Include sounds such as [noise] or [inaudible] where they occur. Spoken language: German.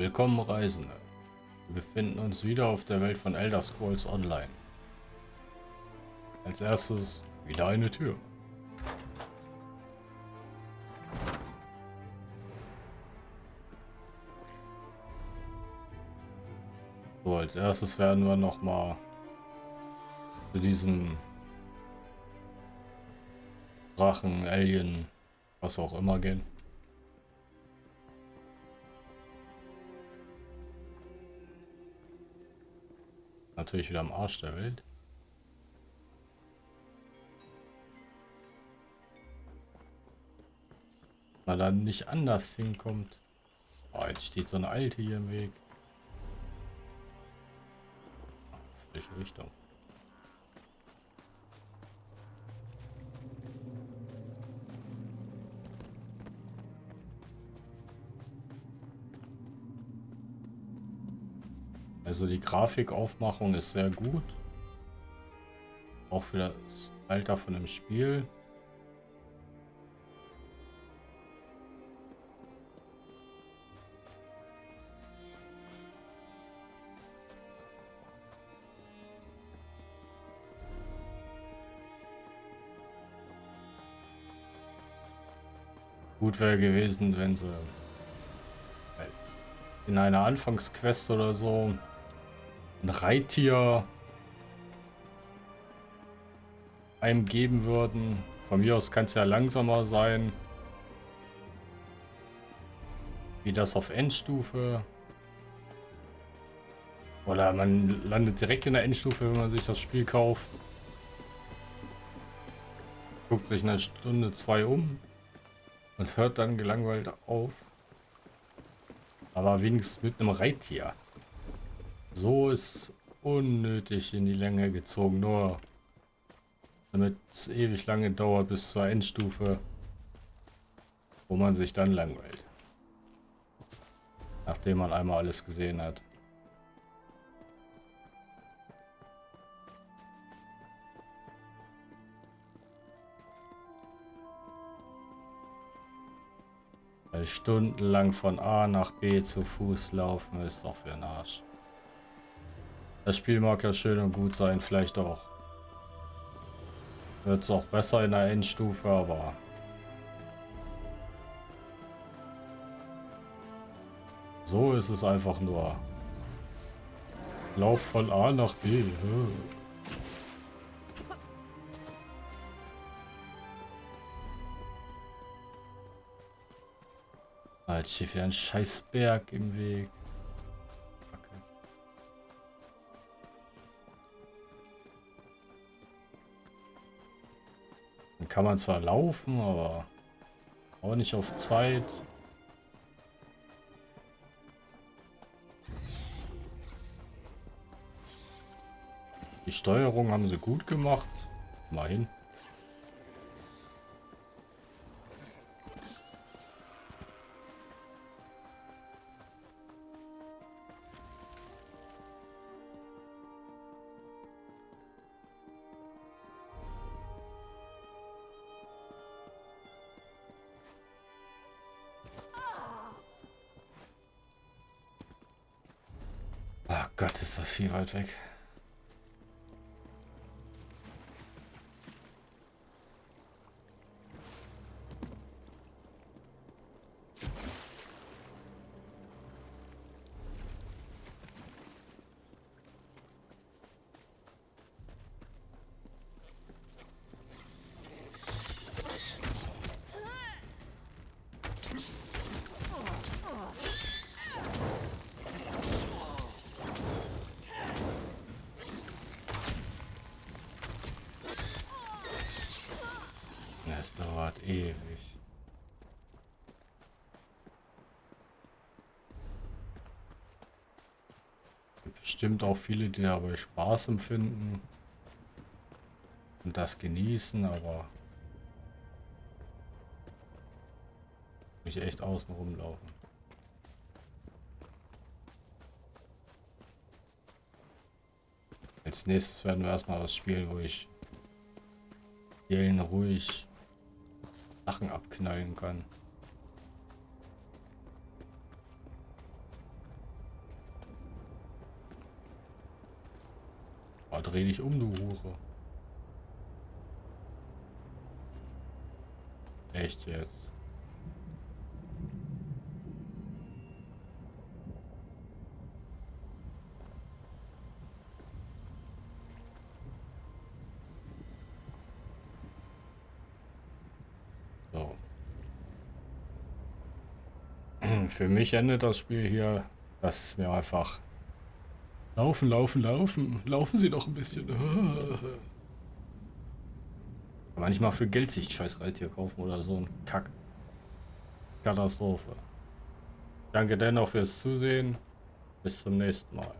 Willkommen Reisende. Wir befinden uns wieder auf der Welt von Elder Scrolls Online. Als erstes wieder eine Tür. So, als erstes werden wir noch mal zu diesem Drachen, Alien, was auch immer gehen. Natürlich wieder am Arsch der Welt. Weil dann nicht anders hinkommt. Oh, jetzt steht so eine alte hier im Weg. Falsche Richtung. Also die Grafikaufmachung ist sehr gut. Auch für das Alter von dem Spiel. Gut wäre gewesen, wenn sie halt in einer Anfangsquest oder so ein Reittier einem geben würden. Von mir aus kann es ja langsamer sein. Wie das auf Endstufe. Oder man landet direkt in der Endstufe, wenn man sich das Spiel kauft. Guckt sich eine Stunde, zwei um. Und hört dann gelangweilt auf. Aber wenigstens mit einem Reittier. So ist unnötig in die Länge gezogen, nur damit es ewig lange dauert bis zur Endstufe, wo man sich dann langweilt. Nachdem man einmal alles gesehen hat. Weil stundenlang von A nach B zu Fuß laufen ist doch für den Arsch. Das Spiel mag ja schön und gut sein, vielleicht auch. Wird es auch besser in der Endstufe, aber... So ist es einfach nur. Lauf von A nach B. Jetzt steht wieder ein scheiß Berg im Weg. Kann man zwar laufen, aber auch nicht auf Zeit. Die Steuerung haben sie gut gemacht. Mal hin. Gott, ist das viel weit weg. Bestimmt auch viele, die dabei Spaß empfinden und das genießen, aber mich echt außen rumlaufen. Als nächstes werden wir erstmal was spielen, wo ich ruhig Sachen abknallen kann. Oh, dreh dich um, du Hure. Echt jetzt. Für mich endet das Spiel hier, dass es mir einfach laufen, laufen, laufen. Laufen Sie doch ein bisschen. [laughs] Manchmal für Geld sich scheiß Reittier kaufen oder so ein Kack. Katastrophe. Danke dennoch fürs Zusehen. Bis zum nächsten Mal.